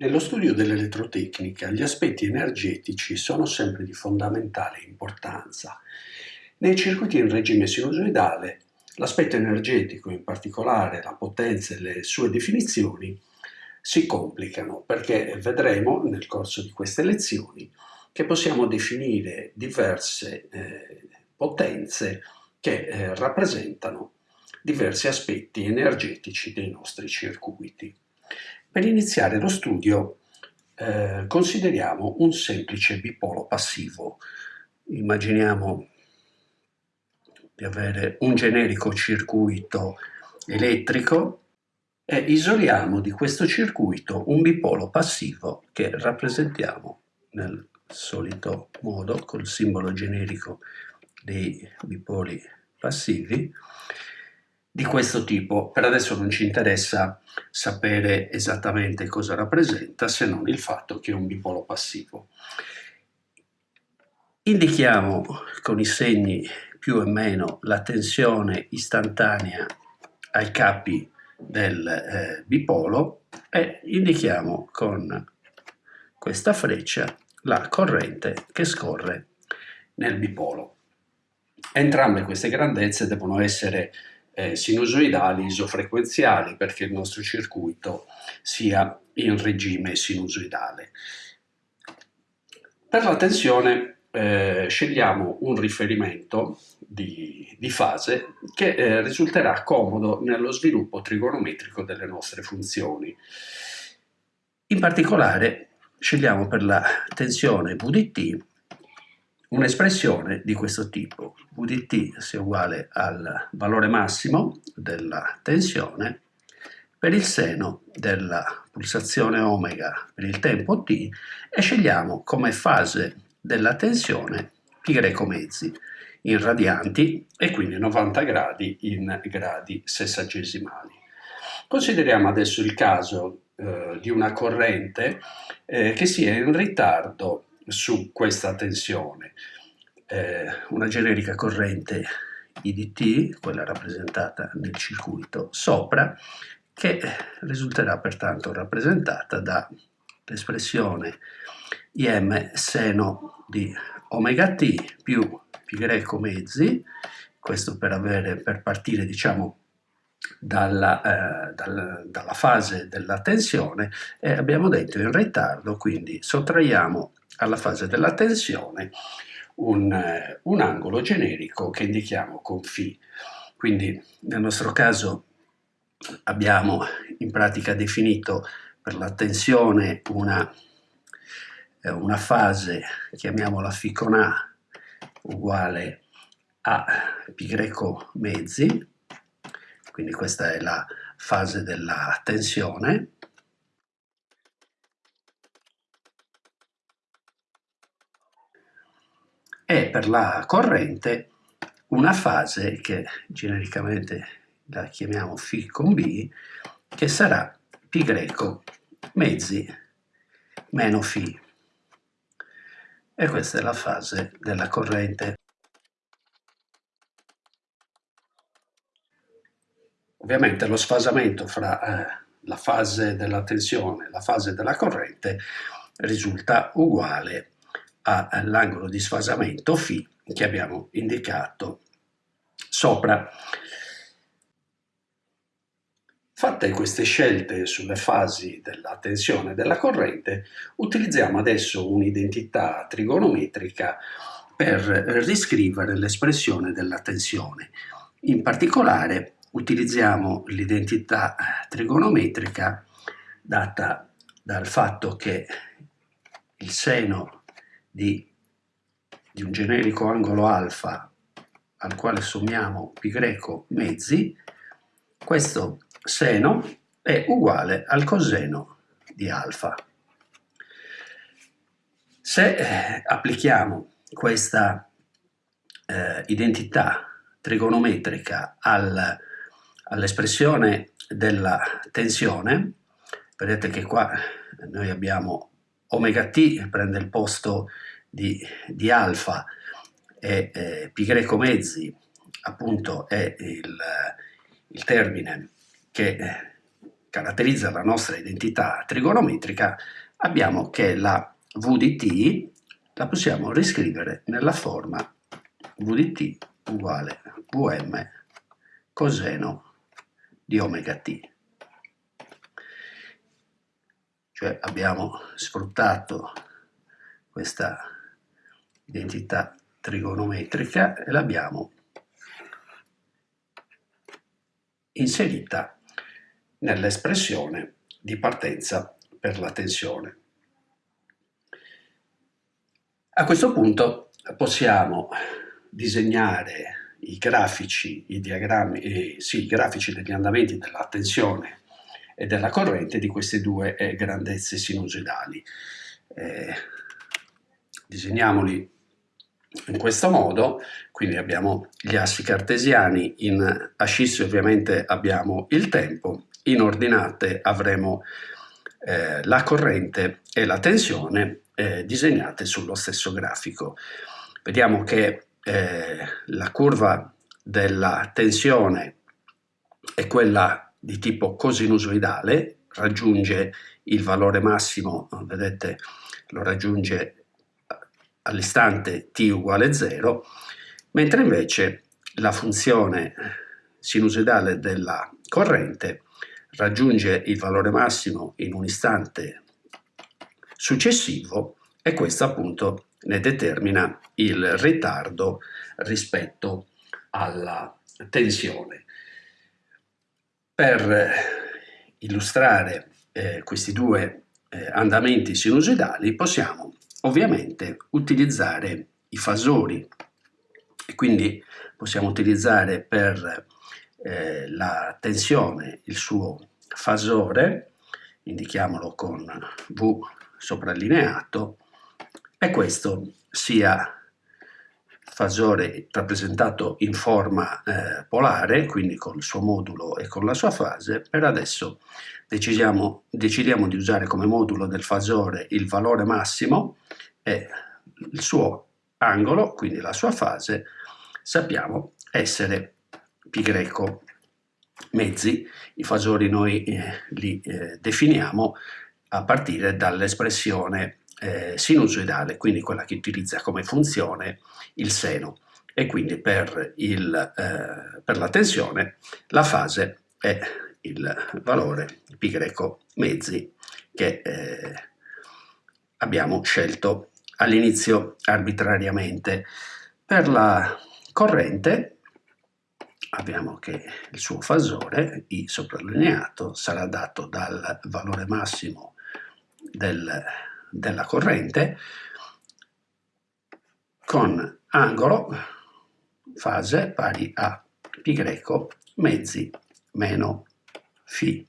Nello studio dell'elettrotecnica gli aspetti energetici sono sempre di fondamentale importanza. Nei circuiti in regime sinusoidale l'aspetto energetico, in particolare la potenza e le sue definizioni, si complicano perché vedremo nel corso di queste lezioni che possiamo definire diverse eh, potenze che eh, rappresentano diversi aspetti energetici dei nostri circuiti. Per iniziare lo studio eh, consideriamo un semplice bipolo passivo. Immaginiamo di avere un generico circuito elettrico e isoliamo di questo circuito un bipolo passivo che rappresentiamo nel solito modo col simbolo generico dei bipoli passivi di questo tipo. Per adesso non ci interessa sapere esattamente cosa rappresenta se non il fatto che è un bipolo passivo. Indichiamo con i segni più e meno la tensione istantanea ai capi del eh, bipolo e indichiamo con questa freccia la corrente che scorre nel bipolo. Entrambe queste grandezze devono essere eh, sinusoidali isofrequenziali perché il nostro circuito sia in regime sinusoidale. Per la tensione eh, scegliamo un riferimento di, di fase che eh, risulterà comodo nello sviluppo trigonometrico delle nostre funzioni. In particolare scegliamo per la tensione VDT un'espressione di questo tipo, Vdt sia uguale al valore massimo della tensione per il seno della pulsazione omega per il tempo t e scegliamo come fase della tensione greco mezzi in radianti e quindi 90 gradi in gradi sessagesimali. Consideriamo adesso il caso eh, di una corrente eh, che sia in ritardo su questa tensione. Eh, una generica corrente IDT, quella rappresentata nel circuito sopra, che risulterà pertanto rappresentata dall'espressione IM seno di omega t più pi greco mezzi, questo per, avere, per partire diciamo dalla, eh, dal, dalla fase della tensione e abbiamo detto in ritardo, quindi sottraiamo alla fase della tensione un, eh, un angolo generico che indichiamo con φ. Quindi nel nostro caso abbiamo in pratica definito per la tensione una, eh, una fase, chiamiamola φ con A, uguale a π greco mezzi, quindi questa è la fase della tensione. E per la corrente una fase che genericamente la chiamiamo φ con B, che sarà π greco mezzi meno φ. E questa è la fase della corrente. Ovviamente lo sfasamento fra eh, la fase della tensione e la fase della corrente risulta uguale all'angolo di sfasamento φ che abbiamo indicato sopra. Fatte queste scelte sulle fasi della tensione e della corrente, utilizziamo adesso un'identità trigonometrica per riscrivere l'espressione della tensione. In particolare utilizziamo l'identità trigonometrica data dal fatto che il seno di, di un generico angolo alfa al quale sommiamo pi greco mezzi, questo seno è uguale al coseno di alfa. Se eh, applichiamo questa eh, identità trigonometrica al, all'espressione della tensione, vedete che qua noi abbiamo omega t prende il posto di, di alfa e eh, pi greco mezzi appunto è il, il termine che caratterizza la nostra identità trigonometrica, abbiamo che la v di t la possiamo riscrivere nella forma v di t uguale vm coseno di omega t. Cioè abbiamo sfruttato questa identità trigonometrica e l'abbiamo inserita nell'espressione di partenza per la tensione. A questo punto possiamo disegnare i grafici, i diagrammi, eh, sì, i grafici degli andamenti della tensione e della corrente di queste due eh, grandezze sinusoidali. Eh, disegniamoli in questo modo, quindi abbiamo gli assi cartesiani, in ascisse ovviamente abbiamo il tempo, in ordinate avremo eh, la corrente e la tensione eh, disegnate sullo stesso grafico. Vediamo che eh, la curva della tensione è quella di tipo cosinusoidale, raggiunge il valore massimo, vedete, lo raggiunge all'istante t uguale 0, mentre invece la funzione sinusoidale della corrente raggiunge il valore massimo in un istante successivo e questo appunto ne determina il ritardo rispetto alla tensione. Per illustrare eh, questi due eh, andamenti sinusoidali possiamo ovviamente utilizzare i fasori e quindi possiamo utilizzare per eh, la tensione il suo fasore, indichiamolo con V soprallineato, e questo sia fasore rappresentato in forma eh, polare, quindi con il suo modulo e con la sua fase, per adesso decidiamo, decidiamo di usare come modulo del fasore il valore massimo e il suo angolo, quindi la sua fase, sappiamo essere pi greco mezzi. I fasori noi eh, li eh, definiamo a partire dall'espressione eh, sinusoidale, quindi quella che utilizza come funzione il seno. E quindi per, il, eh, per la tensione la fase è il valore pi greco mezzi che eh, abbiamo scelto all'inizio arbitrariamente. Per la corrente abbiamo che il suo fasore, I soprallineato, sarà dato dal valore massimo del, della corrente con angolo, fase pari a greco mezzi meno φ,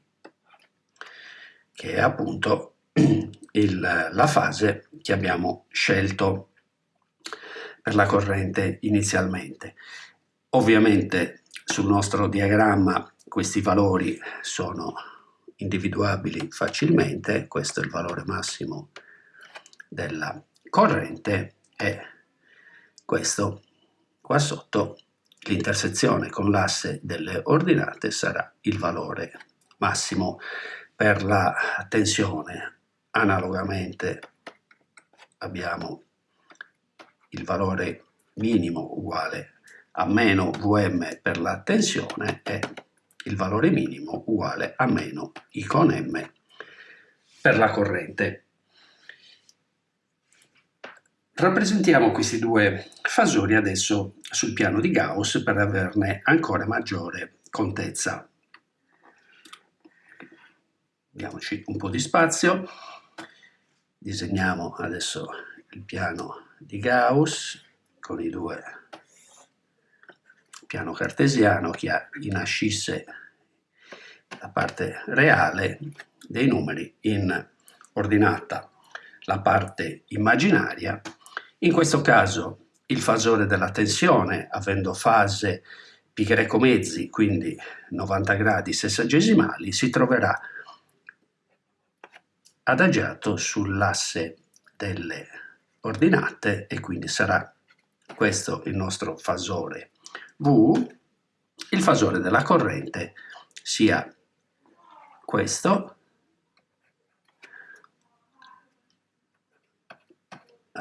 che è appunto il, la fase che abbiamo scelto per la corrente inizialmente. Ovviamente sul nostro diagramma questi valori sono individuabili facilmente, questo è il valore massimo della corrente e questo qua sotto l'intersezione con l'asse delle ordinate sarà il valore massimo per la tensione analogamente abbiamo il valore minimo uguale a meno Vm per la tensione e il valore minimo uguale a meno I con M per la corrente. Rappresentiamo questi due fasori adesso sul piano di Gauss per averne ancora maggiore contezza. Diamoci un po' di spazio disegniamo adesso il piano di Gauss con i due piano cartesiano che ha in ascisse la parte reale dei numeri in ordinata la parte immaginaria in questo caso il fasore della tensione avendo fase pi greco mezzi quindi 90 gradi sessagesimali si troverà adagiato sull'asse delle ordinate e quindi sarà questo il nostro fasore V, il fasore della corrente sia questo,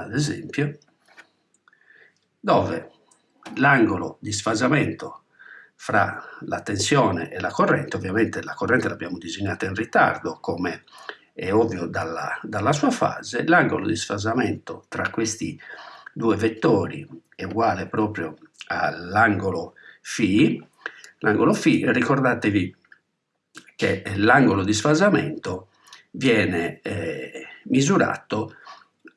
ad esempio, dove l'angolo di sfasamento fra la tensione e la corrente, ovviamente la corrente l'abbiamo disegnata in ritardo come è ovvio dalla, dalla sua fase, l'angolo di sfasamento tra questi due vettori è uguale proprio all'angolo φ, l'angolo φ, ricordatevi che l'angolo di sfasamento viene eh, misurato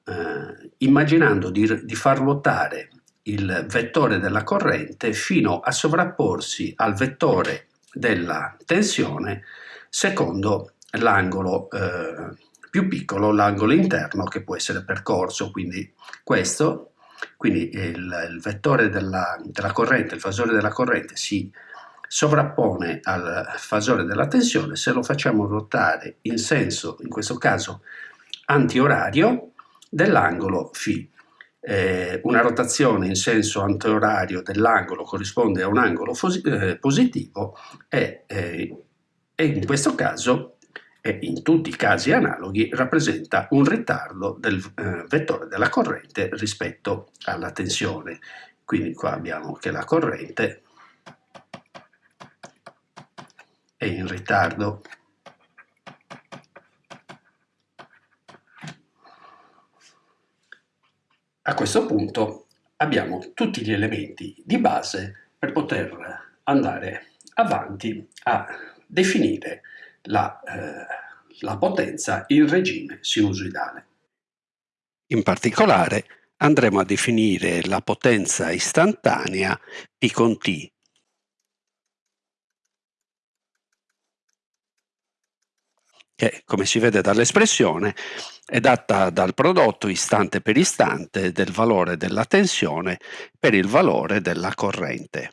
eh, immaginando di, di far ruotare il vettore della corrente fino a sovrapporsi al vettore della tensione secondo l'angolo eh, più piccolo, l'angolo interno che può essere percorso, quindi questo, quindi il, il vettore della, della, corrente, il fasore della corrente si sovrappone al fasore della tensione, se lo facciamo ruotare in senso, in questo caso antiorario, dell'angolo φ. Eh, una rotazione in senso antiorario dell'angolo corrisponde a un angolo eh, positivo e, eh, e, in questo caso e in tutti i casi analoghi rappresenta un ritardo del eh, vettore della corrente rispetto alla tensione. Quindi qua abbiamo che la corrente è in ritardo A questo punto abbiamo tutti gli elementi di base per poter andare avanti a definire la, eh, la potenza in regime sinusoidale. In particolare andremo a definire la potenza istantanea P con T che, come si vede dall'espressione, è data dal prodotto istante per istante del valore della tensione per il valore della corrente.